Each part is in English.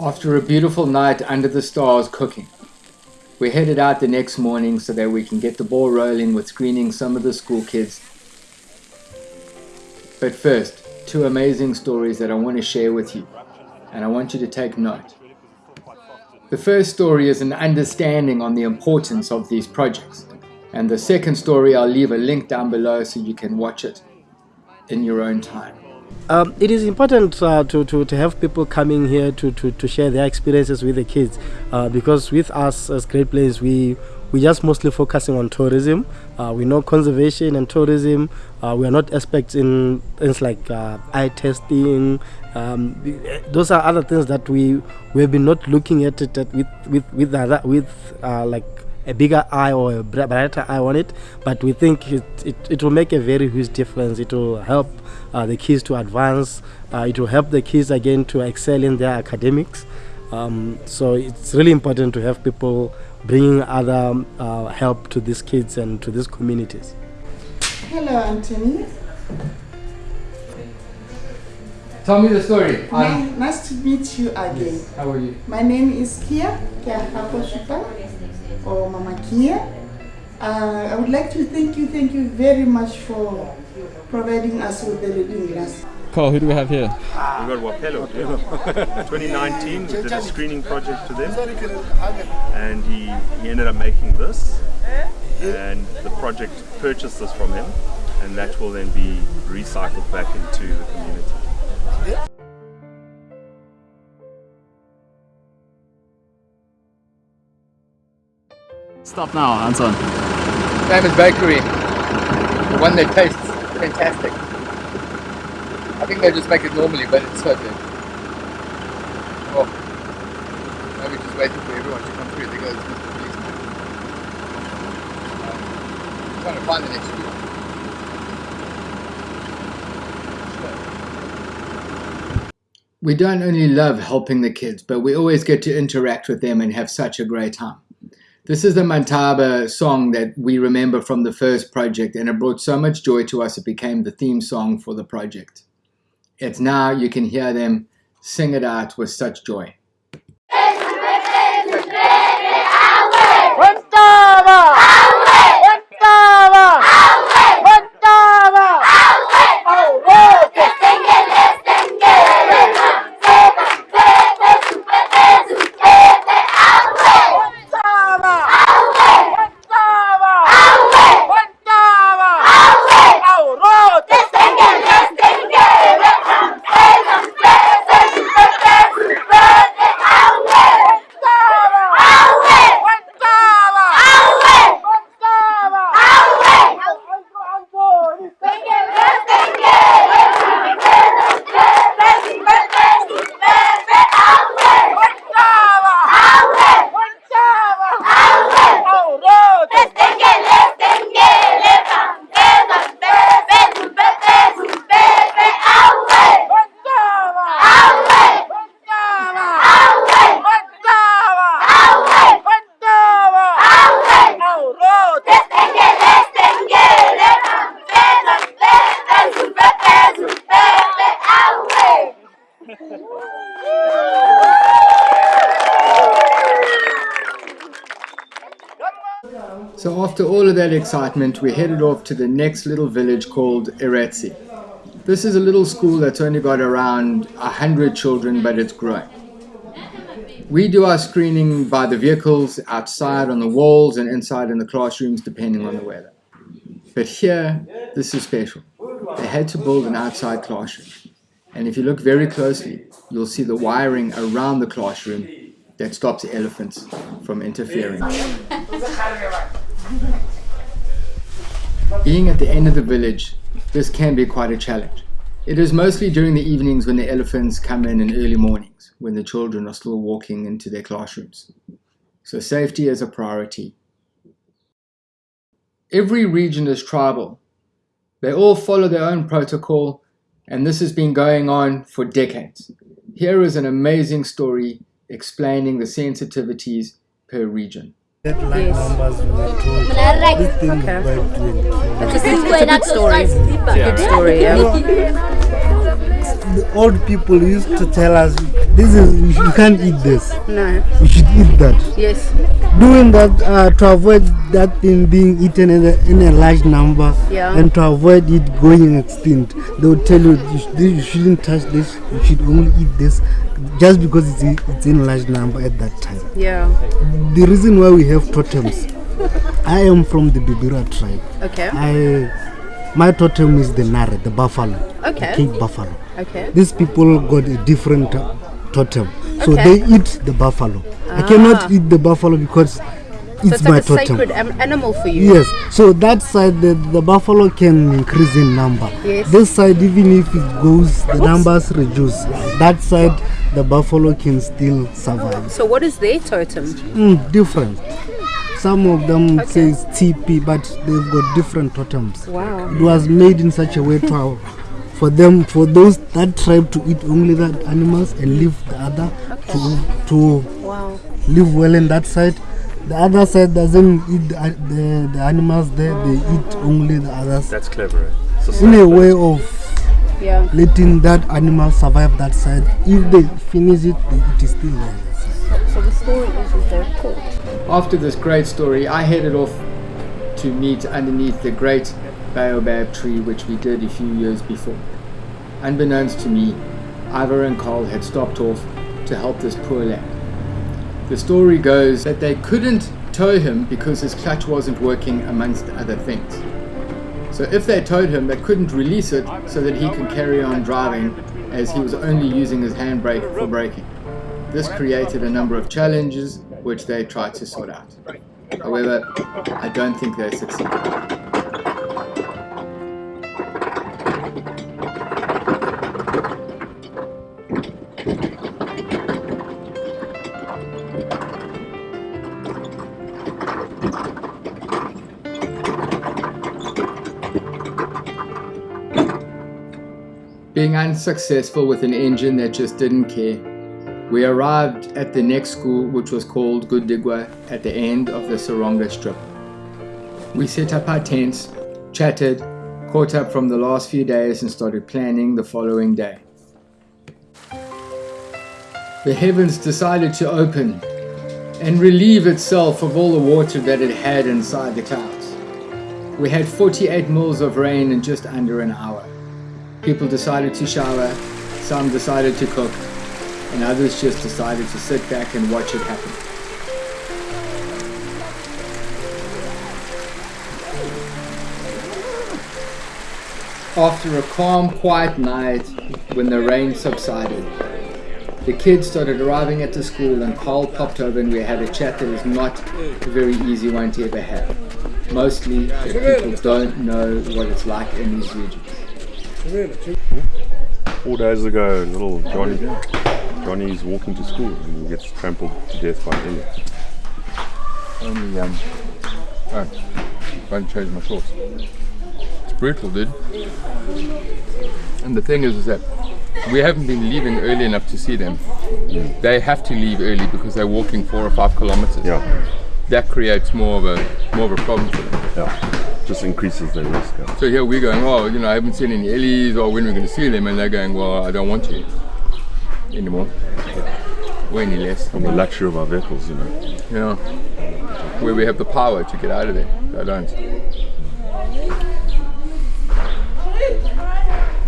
After a beautiful night under the stars cooking, we headed out the next morning so that we can get the ball rolling with screening some of the school kids. But first, two amazing stories that I want to share with you, and I want you to take note. The first story is an understanding on the importance of these projects, and the second story I'll leave a link down below so you can watch it in your own time. Um, it is important uh, to, to, to have people coming here to, to, to share their experiences with the kids uh, because with us as Great Plains we we just mostly focusing on tourism. Uh, we know conservation and tourism. Uh, we are not experts in things like uh, eye testing. Um, those are other things that we we have been not looking at it at with with with other, with uh, like a bigger eye or a brighter eye on it. But we think it, it, it will make a very huge difference. It will help uh, the kids to advance. Uh, it will help the kids again to excel in their academics. Um, so it's really important to have people bringing other uh, help to these kids and to these communities. Hello, Anthony. Tell me the story. Nice, nice to meet you again. Yes. How are you? My name is Kia, Kia Haposhupa, or Mama Kia. Uh, I would like to thank you, thank you very much for providing us with the reading glass. Carl, who do we have here? We've got Wapello here. 2019, we did a screening project to them, and he, he ended up making this, and the project purchased this from him, and that will then be recycled back into the community. Stop now, Anton. Famous Bakery. The one that tastes fantastic. I think they just make it normally, but it's so good. Oh. Now we're just waiting for everyone to come through. There goes Mr. Policeman. Um, trying to find the next school. We don't only love helping the kids, but we always get to interact with them and have such a great time. This is the Mantaba song that we remember from the first project, and it brought so much joy to us it became the theme song for the project. It's now you can hear them sing it out with such joy. After all of that excitement, we headed off to the next little village called Iratsi. This is a little school that's only got around 100 children, but it's growing. We do our screening by the vehicles outside on the walls and inside in the classrooms, depending on the weather. But here, this is special. They had to build an outside classroom. And if you look very closely, you'll see the wiring around the classroom that stops elephants from interfering. Being at the end of the village, this can be quite a challenge. It is mostly during the evenings when the elephants come in and early mornings, when the children are still walking into their classrooms. So safety is a priority. Every region is tribal. They all follow their own protocol, and this has been going on for decades. Here is an amazing story explaining the sensitivities per region. Yes. Okay. That's a good story. Good story, yeah. the old people used to tell us, this is you can't eat this. No. You should eat that. Yes. Doing that uh, to avoid that thing being eaten in a, in a large number Yeah. and to avoid it going extinct, they would tell you you, sh- you shouldn't touch this. You should only eat this, just because it's in, it's in large number at that time. Yeah. The reason why we have totems, I am from the Bibira tribe. Okay. I my totem is the nare, the buffalo, Okay. Cape buffalo. Okay. These people got a different uh, totem, so Okay. they eat the buffalo. I cannot eat the buffalo because So it's it's my a totem. sacred animal for you. Yes, so that side the, the buffalo can increase in number. Yes. This side, even if it goes, the numbers reduce. That side, the buffalo can still survive. So what is their totem? Mm, different. Some of them Okay. say it's TP, but they've got different totems. Wow. It was made in such a way to for them, for those that tribe to eat only that animals and leave the other to to Wow. live well in that side. The other side doesn't eat the, the, the animals there; they eat only the others. That's clever. eh? So In a way of Yeah. letting that animal survive that side. If they finish it, they, it is still there. So the story is, is they're. After this great story, I headed off to meet underneath the great baobab tree, which we did a few years before. Unbeknownst to me, Ivor and Carl had stopped off to help this poor lad. The story goes that they couldn't tow him because his clutch wasn't working, amongst other things. So if they towed him, they couldn't release it so that he could carry on driving, as he was only using his handbrake for braking. This created a number of challenges which they tried to sort out. However, I don't think they succeeded. Being unsuccessful with an engine that just didn't care, we arrived at the next school, which was called Gudigwa, at the end of the Seronga strip. We set up our tents, chatted, caught up from the last few days, and started planning the following day. The heavens decided to open and relieve itself of all the water that it had inside the clouds. We had 48 mils of rain in just under an hour. People decided to shower, some decided to cook, and others just decided to sit back and watch it happen. After a calm, quiet night, when the rain subsided, the kids started arriving at the school and Carl popped over and we had a chat that is not a very easy one to ever have. Mostly people don't know what it's like in these regions. Four days ago, little Johnny, Johnny's walking to school and he gets trampled to death by Elliot. Only, um, oh, won't change my shorts. It's brutal, dude. And the thing is, is that we haven't been leaving early enough to see them. They have to leave early because they're walking four or five kilometers. Yeah, That creates more of a more of a problem for them. yeah. Just increases the risk. yeah. So here we're going, oh, you know, I haven't seen any Ellies or when we're going to see them, and they're going, well, I don't want to anymore. Or any less. And the luxury of our vehicles, you know. You know, where we have the power to get out of there. I don't.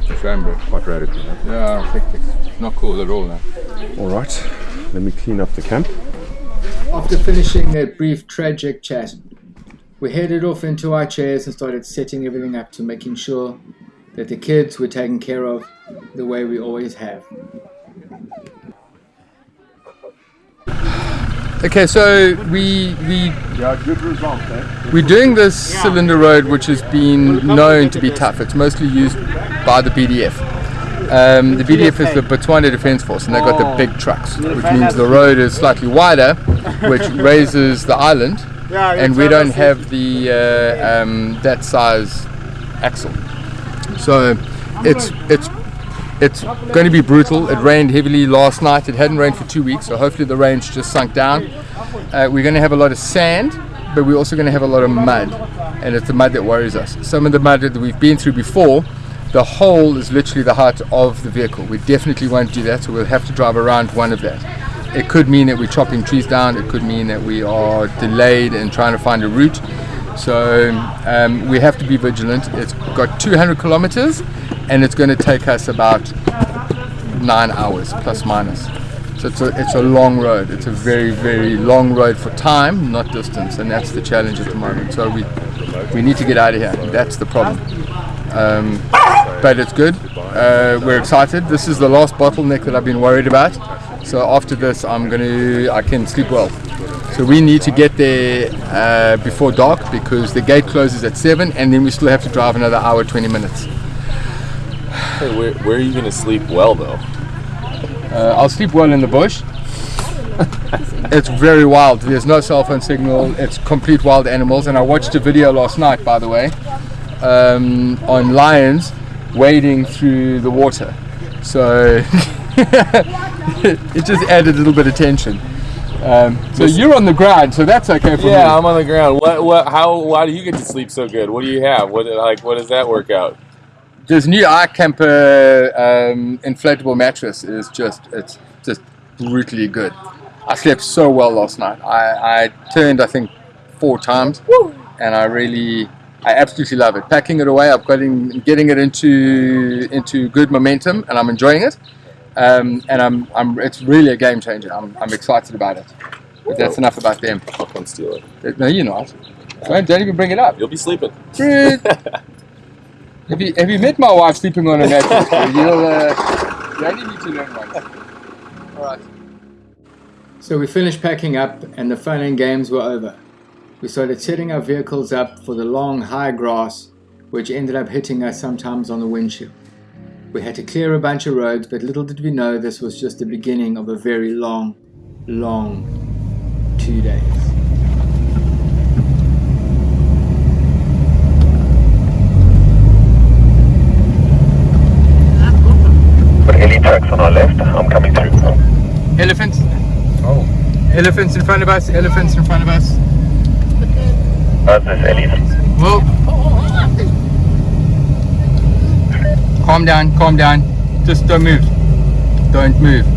It's a shame, bro. Quite radical. Huh? Yeah, I think it's not cool at all now. All right, let me clean up the camp. After finishing that brief tragic chat, we headed off into our chairs and started setting everything up to making sure that the kids were taken care of the way we always have. Okay, so we we Yeah, good result, eh? we're doing this Selinda road, which has been known to be tough. It's mostly used by the BDF. Um, the BDF is the Botswana Defence Force, and they've got the big trucks, which means the road is slightly wider, which raises the island, and we don't have the uh, um, that size axle. So it's it's it's going to be brutal. It rained heavily last night. It hadn't rained for two weeks, so hopefully the rain's just sunk down. Uh, we're going to have a lot of sand, but we're also going to have a lot of mud, and it's the mud that worries us. Some of the mud that we've been through before, the hole is literally the height of the vehicle. We definitely won't do that, so we'll have to drive around one of that. It could mean that we're chopping trees down, it could mean that we are delayed in trying to find a route. So um, we have to be vigilant. It's got 200 kilometers and it's going to take us about nine hours plus minus. So it's a, it's a long road. It's a very, very long road for time, not distance, and that's the challenge at the moment. So we we need to get out of here. That's the problem. Um, but it's good. Uh, we're excited. This is the last bottleneck that I've been worried about. So after this, I'm gonna I can sleep well. So we need to get there uh, before dark because the gate closes at seven, and then we still have to drive another hour, 20 minutes. Hey, where, where are you going to sleep well, though? Uh, I'll sleep well in the bush. it's very wild. There's no cell phone signal. It's complete wild animals. And I watched a video last night, by the way, um, on lions wading through the water. So it just added a little bit of tension. Um, so you're on the ground, so that's okay for me. Yeah, I'm on the ground. What? What? How? Why do you get to sleep so good? What do you have? What? Like, what does that work out? this new iCamper um, inflatable mattress is just it's just brutally good. I slept so well last night. I, I turned I think four times, and I really I absolutely love it. Packing it away, I'm got in, getting it into into good momentum, and I'm enjoying it. Um, and I'm, I'm it's really a game changer. I'm, I'm excited about it. But that's enough about them. I'll come steal it. No, you're not. Don't, don't even bring it up. You'll be sleeping. Rude. Have you have you met my wife sleeping on a mattress? You'll uh, you only need to learn once. All right. So we finished packing up and the fun and games were over. We started setting our vehicles up for the long high grass which ended up hitting us sometimes on the windshield. We had to clear a bunch of roads but little did we know this was just the beginning of a very long, long two days. Any trucks on our left, I'm coming through. Elephants. Oh. Elephants in front of us. Elephants in front of us. How's this, Elliot? Whoa. Calm down. Calm down. Just don't move. Don't move.